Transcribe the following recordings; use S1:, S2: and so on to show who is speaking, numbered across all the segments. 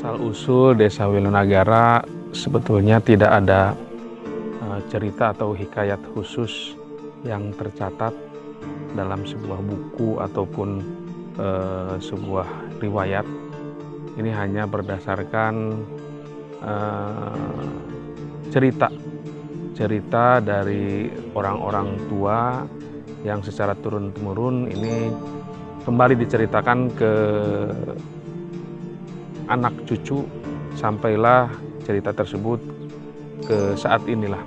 S1: asal-usul Desa Wilanagara sebetulnya tidak ada uh, cerita atau hikayat khusus yang tercatat dalam sebuah buku ataupun uh, sebuah riwayat. Ini hanya berdasarkan uh, cerita cerita dari orang-orang tua yang secara turun-temurun ini kembali diceritakan ke anak cucu sampailah cerita tersebut ke saat inilah.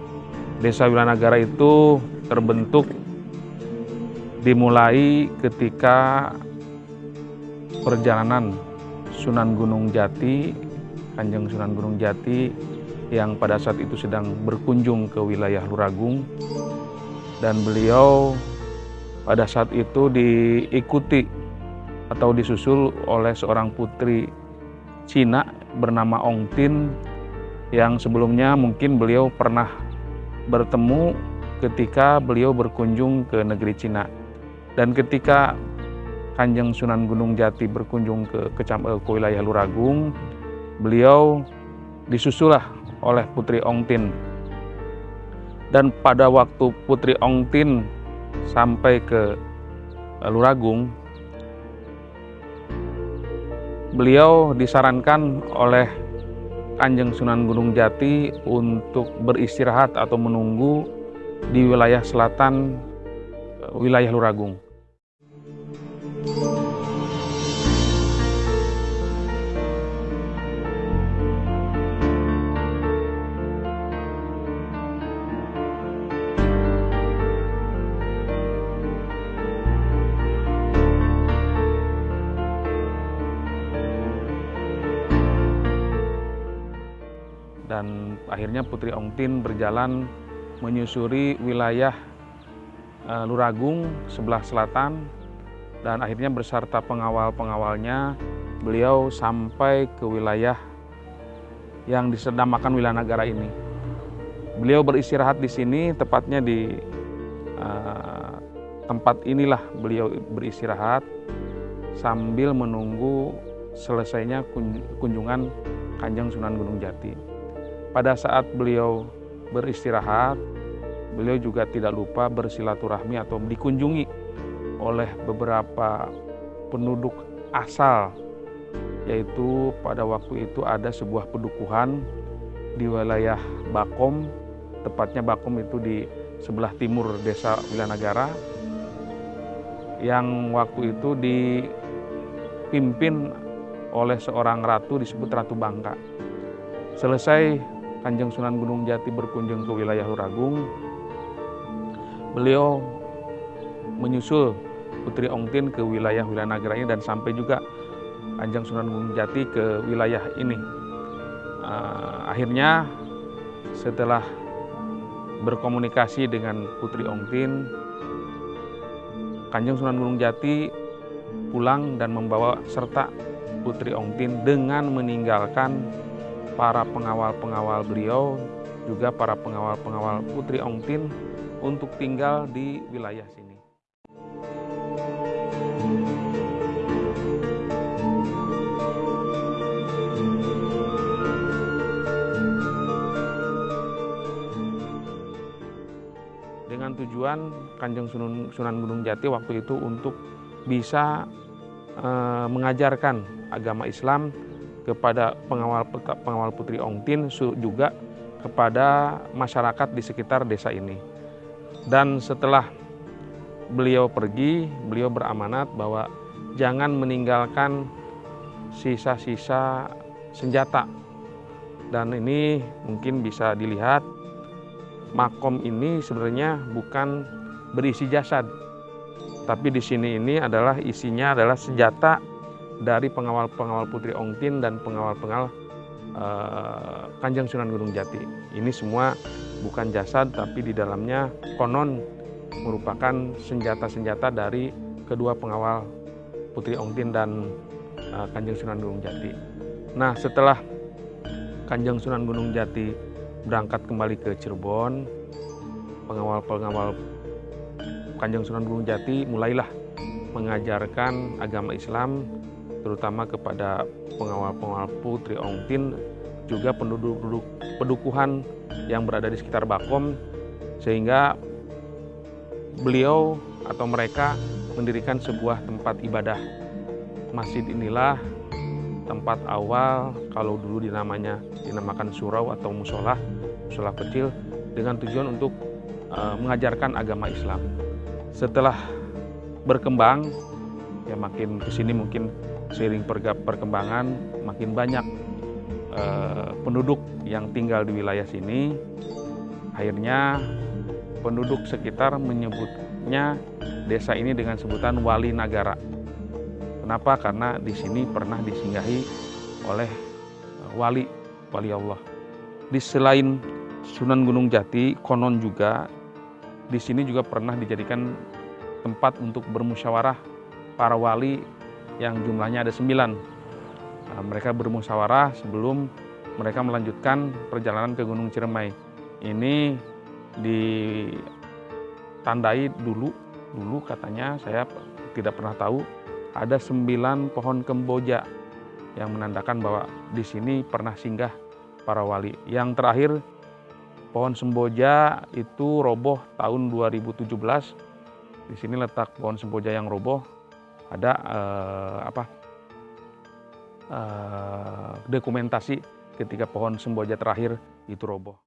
S1: Desa Wilanagara itu terbentuk dimulai ketika perjalanan Sunan Gunung Jati, Kanjeng Sunan Gunung Jati yang pada saat itu sedang berkunjung ke wilayah Luragung dan beliau pada saat itu diikuti atau disusul oleh seorang putri Cina bernama Ong Tin yang sebelumnya mungkin beliau pernah bertemu ketika beliau berkunjung ke negeri Cina. Dan ketika Kanjeng Sunan Gunung Jati berkunjung ke, ke, eh, ke wilayah Luragung, beliau disusulah oleh Putri Ong Tin. Dan pada waktu Putri Ong Tin sampai ke Luragung, beliau disarankan oleh Kanjeng Sunan Gunung Jati untuk beristirahat atau menunggu di wilayah selatan wilayah Luragung. Dan akhirnya Putri Ongtin berjalan menyusuri wilayah uh, Luragung sebelah selatan dan akhirnya beserta pengawal-pengawalnya beliau sampai ke wilayah yang disedamakan wilayah negara ini. Beliau beristirahat di sini, tepatnya di uh, tempat inilah beliau beristirahat sambil menunggu selesainya kunjungan Kanjeng Sunan Gunung Jati. Pada saat beliau beristirahat, beliau juga tidak lupa bersilaturahmi atau dikunjungi oleh beberapa penduduk asal, yaitu pada waktu itu ada sebuah pedukuhan di wilayah Bakom, tepatnya Bakom itu di sebelah timur desa Wilanagara, yang waktu itu dipimpin oleh seorang ratu disebut Ratu Bangka. Selesai Kanjeng Sunan Gunung Jati berkunjung ke wilayah Luragung, beliau menyusul Putri Ongtin ke wilayah wilayah Nagara ini dan sampai juga Kanjeng Sunan Gunung Jati ke wilayah ini. Uh, akhirnya setelah berkomunikasi dengan Putri Ongtin, Kanjeng Sunan Gunung Jati pulang dan membawa serta Putri Ongtin dengan meninggalkan para pengawal-pengawal beliau, juga para pengawal-pengawal Putri Ongtin untuk tinggal di wilayah sini. Dengan tujuan Kanjeng Sunan Gunung Jati waktu itu untuk bisa e, mengajarkan agama Islam kepada pengawal pengawal Putri Ongtin juga kepada masyarakat di sekitar desa ini. Dan setelah beliau pergi, beliau beramanat bahwa jangan meninggalkan sisa-sisa senjata. Dan ini mungkin bisa dilihat makom ini sebenarnya bukan berisi jasad, tapi di sini ini adalah isinya adalah senjata dari pengawal-pengawal Putri Ongtin dan pengawal-pengawal uh, Kanjeng Sunan Gunung Jati. Ini semua bukan jasad tapi di dalamnya konon merupakan senjata-senjata dari kedua pengawal Putri Ongtin dan uh, Kanjeng Sunan Gunung Jati. Nah setelah Kanjeng Sunan Gunung Jati berangkat kembali ke Cirebon, pengawal-pengawal Kanjeng Sunan Gunung Jati mulailah mengajarkan agama Islam terutama kepada pengawal-pengawal Putri Ongtin juga penduduk-penduduk pedukuhan yang berada di sekitar Bakom sehingga beliau atau mereka mendirikan sebuah tempat ibadah. Masjid inilah tempat awal kalau dulu dinamanya dinamakan surau atau musola, musola kecil dengan tujuan untuk e, mengajarkan agama Islam. Setelah berkembang, ya makin ke sini mungkin seiring perkembangan makin banyak e, penduduk yang tinggal di wilayah sini. Akhirnya penduduk sekitar menyebutnya desa ini dengan sebutan Wali Nagara. Kenapa? Karena di sini pernah disinggahi oleh eh, wali, wali Allah. Di selain Sunan Gunung Jati, konon juga di sini juga pernah dijadikan tempat untuk bermusyawarah para wali yang jumlahnya ada sembilan. Nah, mereka bermusyawarah sebelum mereka melanjutkan perjalanan ke Gunung Ciremai. Ini ditandai dulu, dulu katanya saya tidak pernah tahu ada sembilan pohon kemboja yang menandakan bahwa di sini pernah singgah para wali. Yang terakhir pohon semboja itu roboh tahun 2017. Di sini letak pohon semboja yang roboh. Ada eh, apa? Eh, dokumentasi ketika pohon semboja terakhir itu roboh.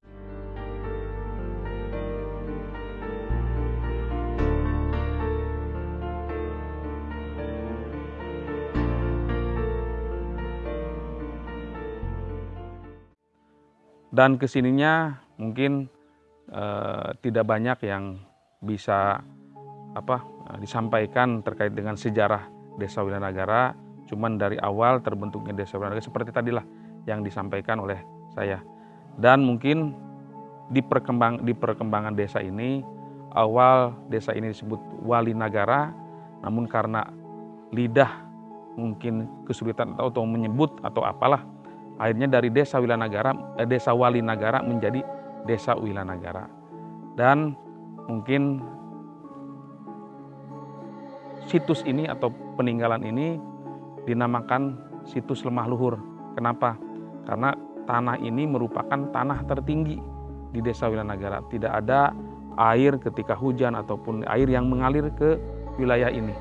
S1: dan ke sininya mungkin eh, tidak banyak yang bisa apa disampaikan terkait dengan sejarah Desa Wilanagara. Cuman dari awal terbentuknya Desa Wilanagara seperti tadilah yang disampaikan oleh saya. Dan mungkin di perkembang di perkembangan desa ini awal desa ini disebut Wali Nagara, namun karena lidah mungkin kesulitan atau menyebut atau apalah Akhirnya dari desa Wilanagara, eh, desa Walinagara menjadi desa Wilanagara. Dan mungkin situs ini atau peninggalan ini dinamakan situs lemah luhur. Kenapa? Karena tanah ini merupakan tanah tertinggi di desa Wilanagara. Tidak ada air ketika hujan ataupun air yang mengalir ke wilayah ini.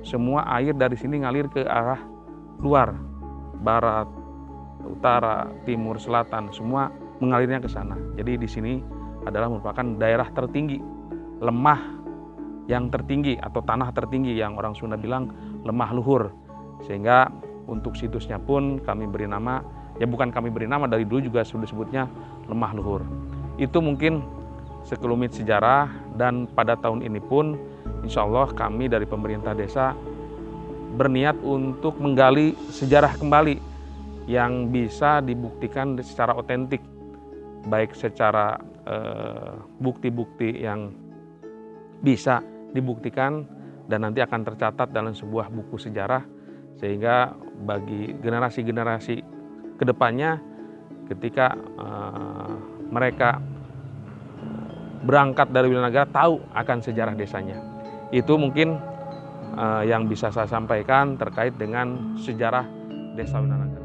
S1: Semua air dari sini ngalir ke arah luar, barat, utara, timur, selatan, semua mengalirnya ke sana. Jadi di sini adalah merupakan daerah tertinggi, lemah yang tertinggi atau tanah tertinggi yang orang Sunda bilang lemah luhur. Sehingga untuk situsnya pun kami beri nama, ya bukan kami beri nama, dari dulu juga sudah disebutnya lemah luhur. Itu mungkin sekelumit sejarah dan pada tahun ini pun insya Allah kami dari pemerintah desa berniat untuk menggali sejarah kembali yang bisa dibuktikan secara otentik, baik secara eh, bukti-bukti eh, yang bisa dibuktikan dan nanti akan tercatat dalam sebuah buku sejarah sehingga bagi generasi-generasi ke depannya ketika eh, mereka berangkat dari wilayah negara tahu akan sejarah desanya. Itu mungkin eh, yang bisa saya sampaikan terkait dengan sejarah Desa Winanagara.